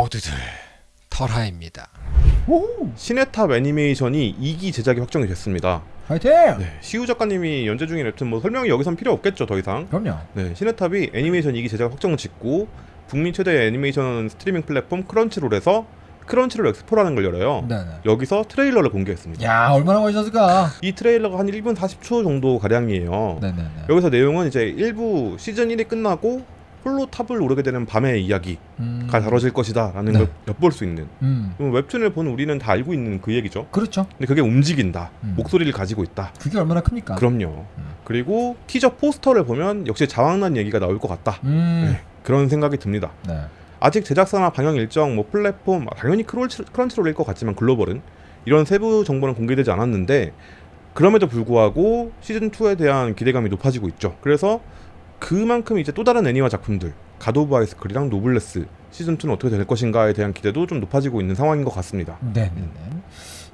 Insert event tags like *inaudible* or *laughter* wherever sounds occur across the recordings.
모두들 털하입니다. 오 신의 탑 애니메이션이 2기 제작이 확정이 됐습니다. 파이팅! 네, 시우 작가님이 연재 중인 웹툰 뭐 설명이 여기선 필요 없겠죠 더 이상. 그럼요. 네, 신의 탑이 애니메이션 2기 제작 확정을 짓고 북미 최대 애니메이션 스트리밍 플랫폼 크런치롤에서 크런치롤 엑스포라는 걸 열어요. 네네. 여기서 트레일러를 공개했습니다. 야 얼마나 멋있었을까? 이 트레일러가 한 1분 40초 정도 가량이에요. 네네네. 여기서 내용은 이제 일부 시즌 1이 끝나고 홀로 탑을 오르게 되는 밤의 이야기가 음. 다뤄질 것이다라는 네. 걸 엿볼 수 있는 음. 웹툰을 보는 우리는 다 알고 있는 그 얘기죠. 그렇죠. 근데 그게 움직인다. 음. 목소리를 가지고 있다. 그게 얼마나 큽니까? 그럼요. 음. 그리고 티저 포스터를 보면 역시 자왕난 얘기가 나올 것 같다. 음. 네, 그런 생각이 듭니다. 네. 아직 제작사나 방영 일정, 뭐 플랫폼, 당연히 크런치, 크런치롤일 것 같지만 글로벌은 이런 세부 정보는 공개되지 않았는데 그럼에도 불구하고 시즌 2에 대한 기대감이 높아지고 있죠. 그래서 그만큼 이제 또 다른 애니화 작품들, 갓 오브 하이스쿨이랑 노블레스 시즌 2는 어떻게 될 것인가에 대한 기대도 좀 높아지고 있는 상황인 것 같습니다. 네네네.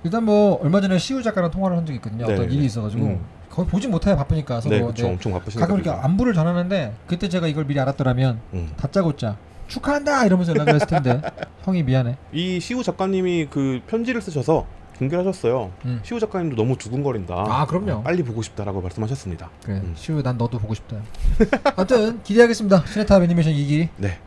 일단 뭐 얼마 전에 시우 작가랑 통화를 한 적이 있거든요. 어떤 네. 일이 있어가지고 음. 거의 보진 못해요 바쁘니까. 네, 네. 그렇죠. 엄청 바쁘시니까. 가끔 이렇게 안부를 전하는데 그때 제가 이걸 미리 알았더라면 음. 다짜고짜 축하한다 이러면서 연락을 했을 텐데 *laughs* 형이 미안해. 이 시우 작가님이 그 편지를 쓰셔서 공개를 하셨어요. 음. 시우 작가님도 너무 두근거린다. 아, 그럼요. 빨리 보고 싶다라고 말씀하셨습니다. 그래 음. 시우 난 너도 보고 싶다. 아무튼 기대하겠습니다. 시네탑 애니메이션 2기. 네,